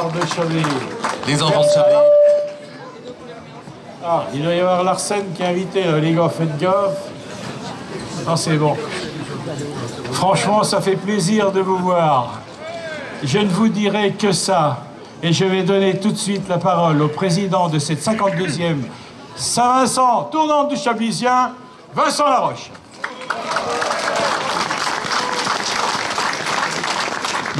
À de. Les enfants de Chablis. Ah, il doit y avoir Larsen qui est invité, les gars, faites gaffe. Non, c'est bon. Franchement, ça fait plaisir de vous voir. Je ne vous dirai que ça. Et je vais donner tout de suite la parole au président de cette 52e Saint-Vincent, tournante du Chablisien, Vincent Laroche.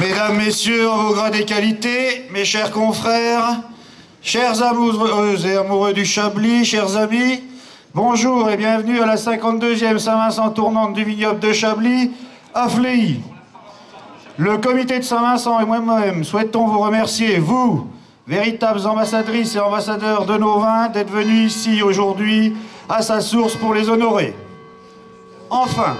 Mesdames, Messieurs, vos grades et qualités, mes chers confrères, chers amoureux et amoureux du Chablis, chers amis, bonjour et bienvenue à la 52e Saint-Vincent tournante du vignoble de Chablis, à Fléy. Le comité de Saint-Vincent et moi-même souhaitons vous remercier, vous, véritables ambassadrices et ambassadeurs de nos vins, d'être venus ici aujourd'hui à sa source pour les honorer. Enfin,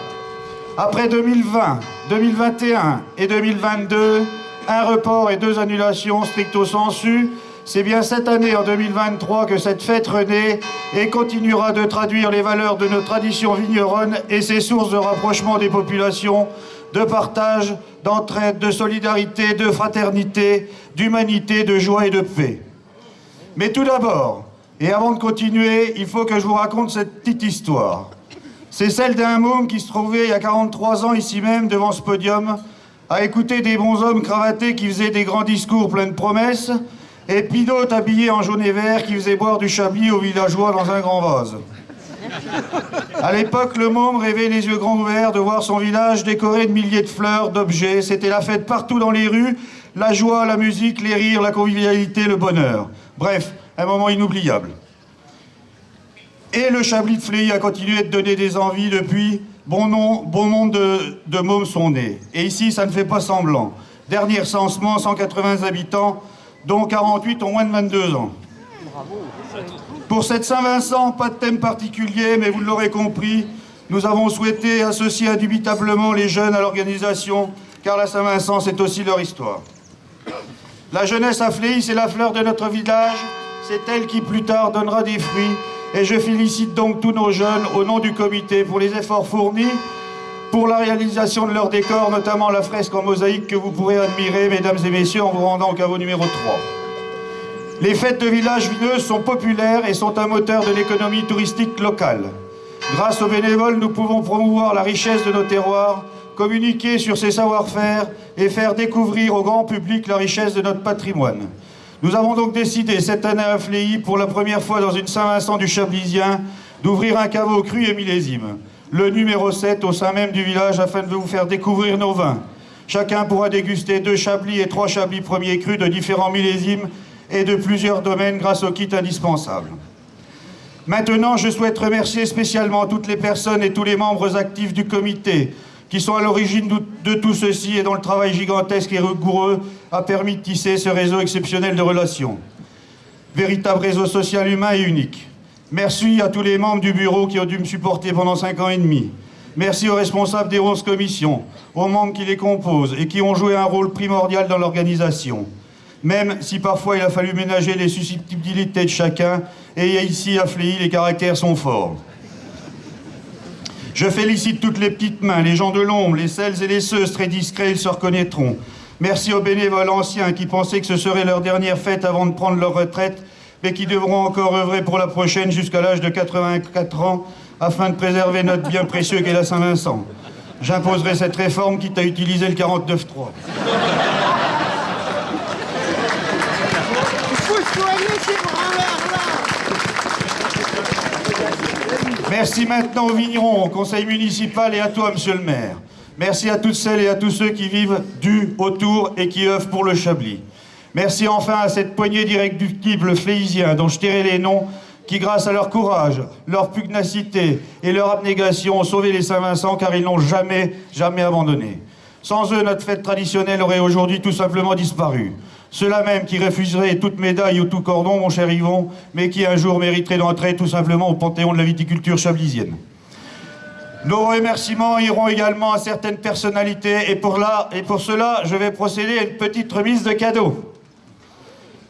après 2020, 2021 et 2022, un report et deux annulations stricto sensu, c'est bien cette année, en 2023, que cette fête renaît et continuera de traduire les valeurs de nos traditions vigneronnes et ses sources de rapprochement des populations, de partage, d'entraide, de solidarité, de fraternité, d'humanité, de joie et de paix. Mais tout d'abord, et avant de continuer, il faut que je vous raconte cette petite histoire. C'est celle d'un môme qui se trouvait il y a 43 ans ici même, devant ce podium, à écouter des bons hommes cravatés qui faisaient des grands discours pleins de promesses, et puis d'autres habillés en jaune et vert qui faisaient boire du chablis aux villageois dans un grand vase. À l'époque, le môme rêvait les yeux grands ouverts de voir son village décoré de milliers de fleurs, d'objets. C'était la fête partout dans les rues, la joie, la musique, les rires, la convivialité, le bonheur. Bref, un moment inoubliable. Et le Chablis de Fléy a continué de donner des envies depuis. Bon, nom, bon nombre de, de mômes sont nés. Et ici, ça ne fait pas semblant. Dernier recensement, 180 habitants, dont 48 ont moins de 22 ans. Pour cette Saint-Vincent, pas de thème particulier, mais vous l'aurez compris, nous avons souhaité associer indubitablement les jeunes à l'organisation, car la Saint-Vincent, c'est aussi leur histoire. La jeunesse à Fléy, c'est la fleur de notre village, c'est elle qui plus tard donnera des fruits, et je félicite donc tous nos jeunes au nom du comité pour les efforts fournis, pour la réalisation de leur décor, notamment la fresque en mosaïque que vous pourrez admirer, mesdames et messieurs, en vous rendant au caveau numéro 3. Les fêtes de village vineuses sont populaires et sont un moteur de l'économie touristique locale. Grâce aux bénévoles, nous pouvons promouvoir la richesse de nos terroirs, communiquer sur ces savoir-faire et faire découvrir au grand public la richesse de notre patrimoine. Nous avons donc décidé cette année à Fléy, pour la première fois dans une Saint-Vincent du Chablisien, d'ouvrir un caveau cru et millésime, le numéro 7 au sein même du village afin de vous faire découvrir nos vins. Chacun pourra déguster deux chablis et trois chablis premiers crus de différents millésimes et de plusieurs domaines grâce au kit indispensable. Maintenant, je souhaite remercier spécialement toutes les personnes et tous les membres actifs du comité qui sont à l'origine de tout ceci et dont le travail gigantesque et rigoureux a permis de tisser ce réseau exceptionnel de relations. Véritable réseau social humain et unique. Merci à tous les membres du bureau qui ont dû me supporter pendant cinq ans et demi. Merci aux responsables des 11 commissions, aux membres qui les composent et qui ont joué un rôle primordial dans l'organisation même si parfois il a fallu ménager les susceptibilités de chacun, et ici à les caractères sont forts. Je félicite toutes les petites mains, les gens de l'ombre, les celles et les ceux très discrets, ils se reconnaîtront. Merci aux bénévoles anciens qui pensaient que ce serait leur dernière fête avant de prendre leur retraite, mais qui devront encore œuvrer pour la prochaine jusqu'à l'âge de 84 ans, afin de préserver notre bien précieux qu'est la Saint-Vincent. J'imposerai cette réforme quitte à utiliser le 49.3. Merci maintenant aux vignerons, au conseil municipal et à toi, monsieur le maire. Merci à toutes celles et à tous ceux qui vivent du, autour et qui œuvrent pour le Chablis. Merci enfin à cette poignée d'irréductibles fléisiens dont je tairai les noms qui, grâce à leur courage, leur pugnacité et leur abnégation, ont sauvé les Saint-Vincent car ils n'ont jamais, jamais abandonné. Sans eux, notre fête traditionnelle aurait aujourd'hui tout simplement disparu. Ceux-là même qui refuseraient toute médaille ou tout cordon, mon cher Yvon, mais qui un jour mériteraient d'entrer tout simplement au panthéon de la viticulture chablisienne. Nos remerciements iront également à certaines personnalités et pour, là, et pour cela, je vais procéder à une petite remise de cadeaux.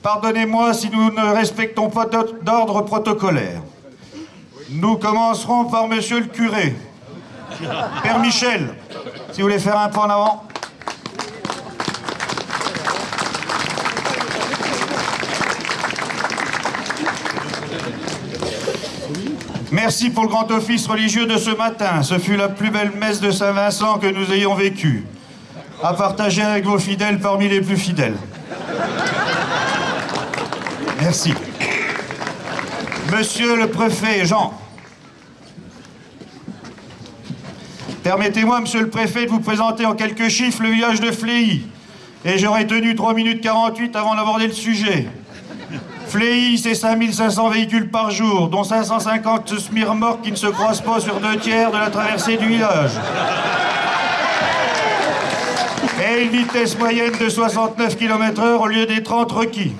Pardonnez-moi si nous ne respectons pas d'ordre protocolaire. Nous commencerons par monsieur le curé. Père Michel, si vous voulez faire un pas en avant. Merci pour le grand office religieux de ce matin. Ce fut la plus belle messe de Saint-Vincent que nous ayons vécue. À partager avec vos fidèles parmi les plus fidèles. Merci. Monsieur le préfet Jean, permettez-moi, monsieur le préfet, de vous présenter en quelques chiffres le village de Fléy. Et j'aurais tenu 3 minutes 48 avant d'aborder le sujet. Fléy, c'est 5500 véhicules par jour, dont 550 smirmorques qui ne se croisent pas sur deux tiers de la traversée du village. Et une vitesse moyenne de 69 km/h au lieu des 30 requis.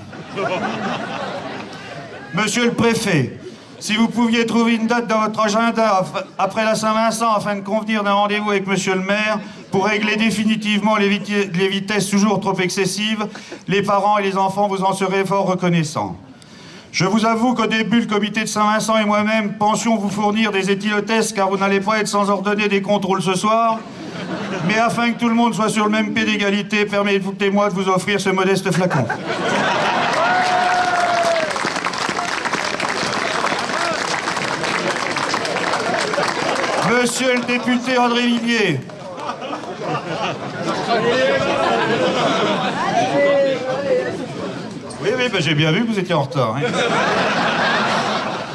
Monsieur le préfet, si vous pouviez trouver une date dans votre agenda après la Saint-Vincent afin de convenir d'un rendez-vous avec monsieur le maire pour régler définitivement les, vitesses toujours trop excessives, les parents et les enfants vous en seraient fort reconnaissants. Je vous avoue qu'au début, le comité de Saint-Vincent et moi-même pensions vous fournir des éthylotestes car vous n'allez pas être sans ordonner des contrôles ce soir. Mais afin que tout le monde soit sur le même pied d'égalité, permettez-moi de vous offrir ce modeste flacon. Monsieur le député André Vivier. Oui, oui, ben, j'ai bien vu que vous étiez en retard. Hein.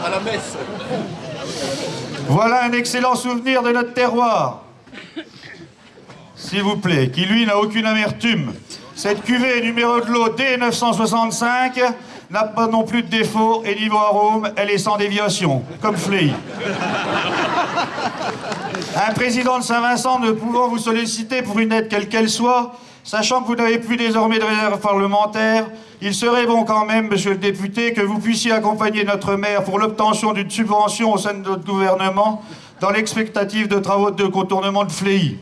À la messe. Voilà un excellent souvenir de notre terroir. S'il vous plaît, qui lui n'a aucune amertume. Cette cuvée numéro de l'eau D965 n'a pas non plus de défaut et niveau arôme, elle est sans déviation, comme Fleury. Un président de Saint-Vincent ne pouvant vous solliciter pour une aide quelle qu'elle soit, sachant que vous n'avez plus désormais de réserve parlementaire, il serait bon quand même, monsieur le député, que vous puissiez accompagner notre maire pour l'obtention d'une subvention au sein de notre gouvernement dans l'expectative de travaux de contournement de Fléy.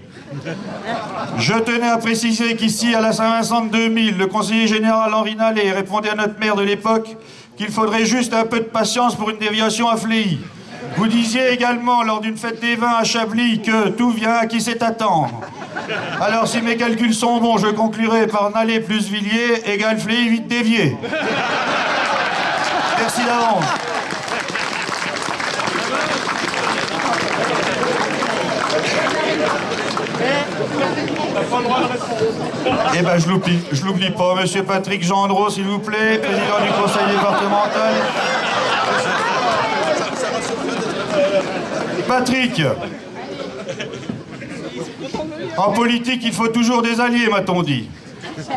Je tenais à préciser qu'ici, à la Saint-Vincent de 2000, le conseiller général Henri Nallet répondait à notre maire de l'époque qu'il faudrait juste un peu de patience pour une déviation à Fléy. Vous disiez également lors d'une fête des vins à Chablis que tout vient à qui sait attendre. Alors si mes calculs sont bons, je conclurai par Nallet plus Villiers égale Fléy vite dévié. Merci d'avance. Eh ben, je l'oublie, je l'oublie pas. Monsieur Patrick Gendreau, s'il vous plaît, président du conseil départemental. Patrick En politique, il faut toujours des alliés, m'a-t-on dit.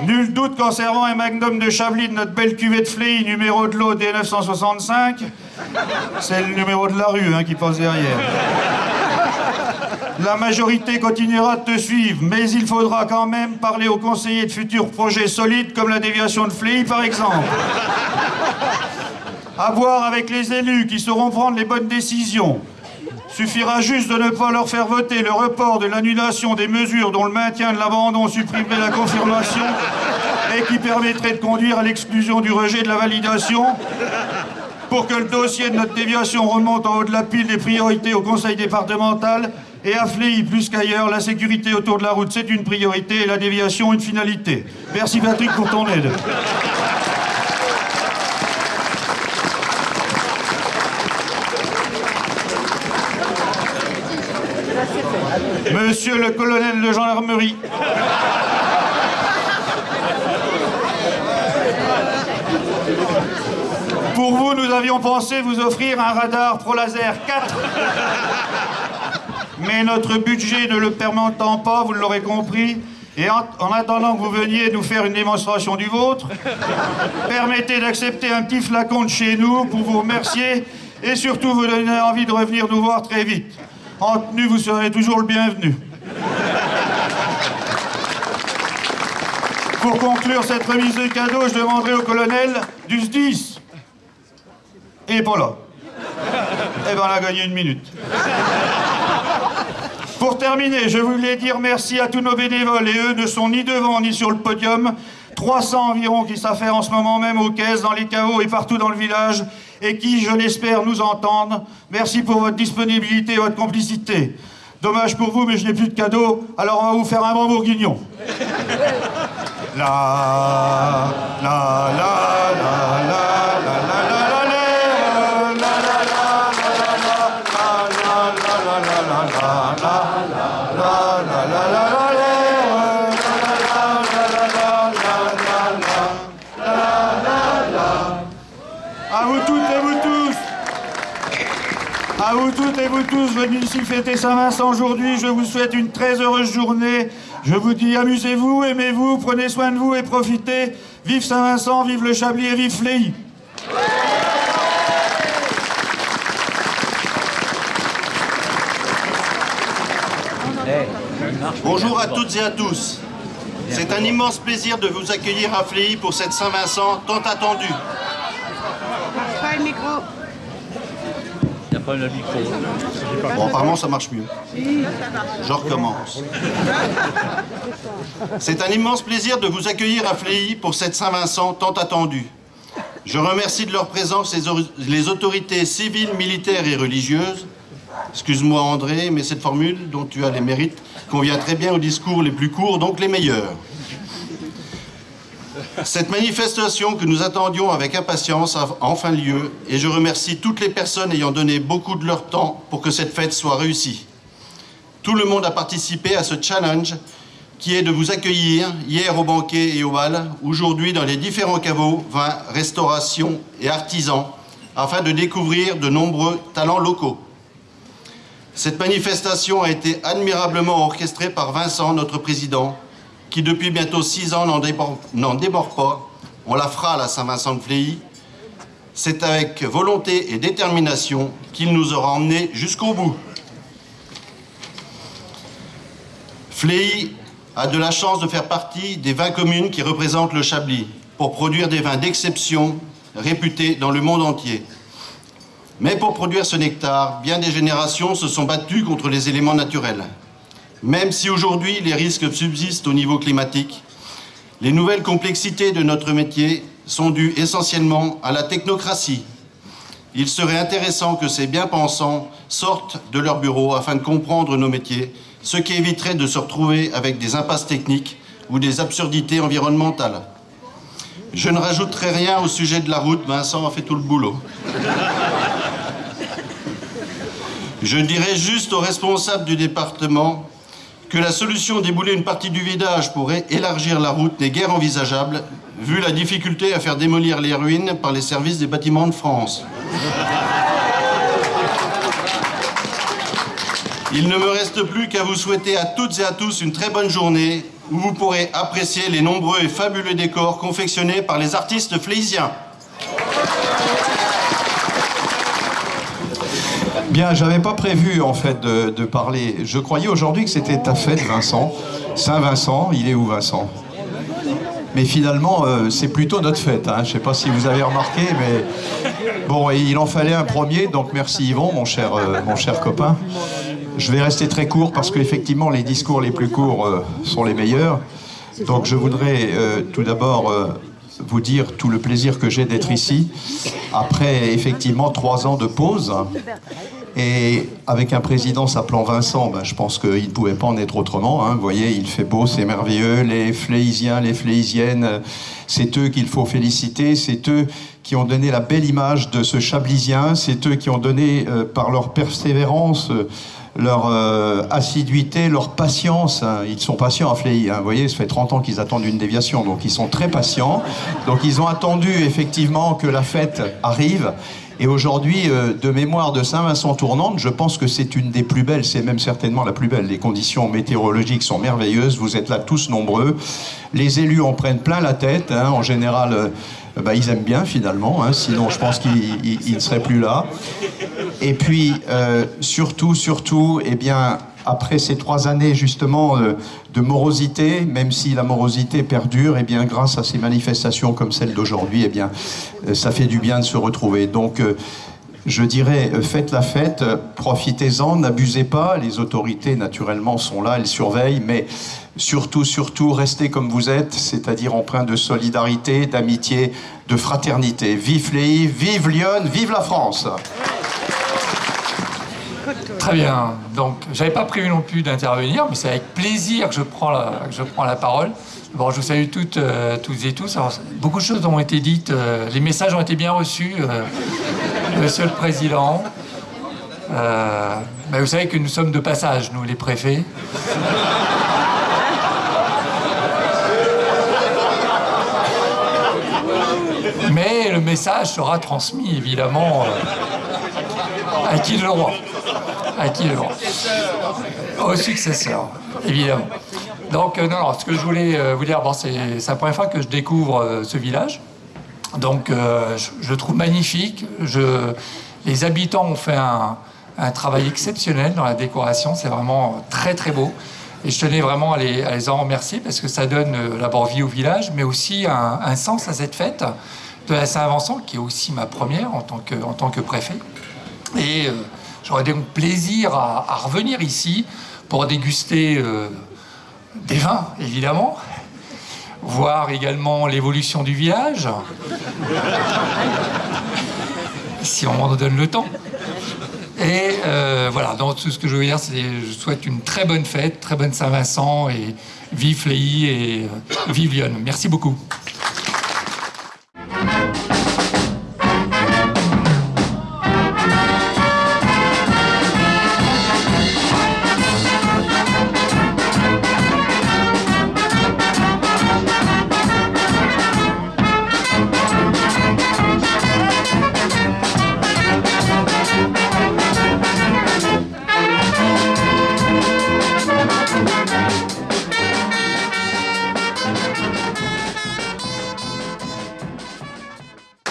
Nul doute qu'en servant un magnum de Chablis de notre belle cuvée de Fléi, numéro de l'eau D965, c'est le numéro de la rue hein, qui passe derrière. La majorité continuera de te suivre, mais il faudra quand même parler aux conseillers de futurs projets solides comme la déviation de Fléi, par exemple. À voir avec les élus qui sauront prendre les bonnes décisions. Suffira juste de ne pas leur faire voter le report de l'annulation des mesures dont le maintien de l'abandon supprimerait la confirmation et qui permettrait de conduire à l'exclusion du rejet de la validation pour que le dossier de notre déviation remonte en haut de la pile des priorités au conseil départemental et Fléy, plus qu'ailleurs, la sécurité autour de la route, c'est une priorité et la déviation, une finalité. Merci Patrick pour ton aide. Monsieur le colonel de gendarmerie. Pour vous, nous avions pensé vous offrir un radar Pro Laser 4 mais notre budget ne le permettant pas, vous l'aurez compris, et en, attendant que vous veniez nous faire une démonstration du vôtre, permettez d'accepter un petit flacon de chez nous pour vous remercier et surtout vous donner envie de revenir nous voir très vite. En tenue, vous serez toujours le bienvenu. Pour conclure cette remise de cadeaux, je demanderai au colonel du SDIS. Et pas là. Eh ben, on a gagné une minute. Pour terminer, je voulais dire merci à tous nos bénévoles, et eux ne sont ni devant ni sur le podium. 300 environ qui s'affairent en ce moment même aux caisses, dans les caveaux et partout dans le village, et qui, je l'espère, nous entendent. Merci pour votre disponibilité et votre complicité. Dommage pour vous, mais je n'ai plus de cadeau, alors on va vous faire un bon bourguignon. la, vous tous venus ici fêter Saint-Vincent aujourd'hui, je vous souhaite une très heureuse journée. Je vous dis amusez-vous, aimez-vous, prenez soin de vous et profitez. Vive Saint-Vincent, vive le Chablis et vive Fléi. Bonjour à toutes et à tous. C'est un immense plaisir de vous accueillir à Fléi pour cette Saint-Vincent tant attendue. Pas le micro. Le micro. Bon, apparemment, ça marche mieux. Je recommence. C'est un immense plaisir de vous accueillir à Fléi pour cette Saint-Vincent tant attendue. Je remercie de leur présence les autorités civiles, militaires et religieuses. Excuse-moi André, mais cette formule dont tu as les mérites convient très bien aux discours les plus courts, donc les meilleurs. Cette manifestation que nous attendions avec impatience a enfin lieu et je remercie toutes les personnes ayant donné beaucoup de leur temps pour que cette fête soit réussie. Tout le monde a participé à ce challenge qui est de vous accueillir hier au banquet et au bal, aujourd'hui dans les différents caveaux, vins, restauration et artisans, afin de découvrir de nombreux talents locaux. Cette manifestation a été admirablement orchestrée par Vincent, notre président, qui depuis bientôt six ans n'en déborde, pas. On la fera à la Saint-Vincent de Fléy. C'est avec volonté et détermination qu'il nous aura emmenés jusqu'au bout. Fléy a de la chance de faire partie des 20 communes qui représentent le Chablis pour produire des vins d'exception réputés dans le monde entier. Mais pour produire ce nectar, bien des générations se sont battues contre les éléments naturels. Même si aujourd'hui les risques subsistent au niveau climatique, les nouvelles complexités de notre métier sont dues essentiellement à la technocratie. Il serait intéressant que ces bien-pensants sortent de leur bureau afin de comprendre nos métiers, ce qui éviterait de se retrouver avec des impasses techniques ou des absurdités environnementales. Je ne rajouterai rien au sujet de la route, Vincent a fait tout le boulot. Je dirais juste aux responsables du département que la solution d'ébouler une partie du village pour élargir la route n'est guère envisageable, vu la difficulté à faire démolir les ruines par les services des bâtiments de France. Il ne me reste plus qu'à vous souhaiter à toutes et à tous une très bonne journée où vous pourrez apprécier les nombreux et fabuleux décors confectionnés par les artistes fléisiens. Bien, j'avais pas prévu en fait de, parler. Je croyais aujourd'hui que c'était ta fête, Vincent. Saint-Vincent, il est où Vincent? Mais finalement, euh, c'est plutôt notre fête. Hein. Je sais pas si vous avez remarqué, mais bon, il en fallait un premier. Donc merci Yvon, mon cher, euh, mon cher copain. Je vais rester très court parce qu'effectivement, les discours les plus courts euh, sont les meilleurs. Donc je voudrais tout d'abord vous dire tout le plaisir que j'ai d'être ici après effectivement trois ans de pause. Et avec un président s'appelant Vincent, ben, je pense qu'il ne pouvait pas en être autrement. hein. Vous voyez, il fait beau, c'est merveilleux. Les Fléisiens, les Fléisiennes, c'est eux qu'il faut féliciter. C'est eux qui ont donné la belle image de ce Chablisien. C'est eux qui ont donné, euh, par leur persévérance, euh, leur euh, assiduité, leur patience. hein. Ils sont patients à Fléi. hein. Vous voyez, ça fait 30 ans qu'ils attendent une déviation, donc ils sont très patients. Donc ils ont attendu effectivement que la fête arrive. Et aujourd'hui, euh, de mémoire de Saint-Vincent tournante, je pense que c'est une des plus belles, c'est même certainement la plus belle. Les conditions météorologiques sont merveilleuses, vous êtes là tous nombreux. Les élus en prennent plein la tête, hein. en général, euh, bah, ils aiment bien finalement, hein. sinon je pense qu'ils ils- ils ne seraient plus là. Et puis, euh, surtout, surtout, eh bien, après ces trois années justement euh, de morosité, même si la morosité perdure, eh bien, grâce à ces manifestations comme celle d'aujourd'hui, eh bien, euh, ça fait du bien de se retrouver. Donc, euh, je dirais, faites la fête, profitez-en, n'abusez pas. Les autorités, naturellement, sont là, elles surveillent, mais surtout, surtout, restez comme vous êtes, c'est-à-dire empreint de solidarité, d'amitié, de fraternité. Vive les vive Lyon, vive la France! Très bien. Donc, j'avais pas prévu non plus d'intervenir, mais c'est avec plaisir que je prends la, parole. Bon, je vous salue toutes, euh, toutes et tous. Beaucoup de choses ont été dites. euh, les messages ont été bien reçus, euh, Monsieur le Président. Vous savez que nous sommes de passage, nous, les préfets. Mais le message sera transmis, évidemment. À qui le roi? À qui le roi Au successeur, évidemment. Donc, euh, non, non, ce que je voulais euh, vous dire, bon, c'est la première fois que je découvre euh, ce village. Donc, je, le trouve magnifique. Je, les habitants ont fait un, travail exceptionnel dans la décoration. C'est vraiment très, très beau. Et je tenais vraiment à les, à les en remercier parce que ça donne euh, d'abord vie au village, mais aussi un, sens à cette fête de la Saint-Vincent, qui est aussi ma première en tant que, en tant que préfet. Et j'aurais donc plaisir à, revenir ici pour déguster euh, des vins, évidemment, voir également l'évolution du village, si on m'en donne le temps. Et euh, voilà, donc tout ce que je veux dire, c'est je souhaite une très bonne fête, très bonne Saint-Vincent et vive Léy et euh, vive Lyon. Merci beaucoup.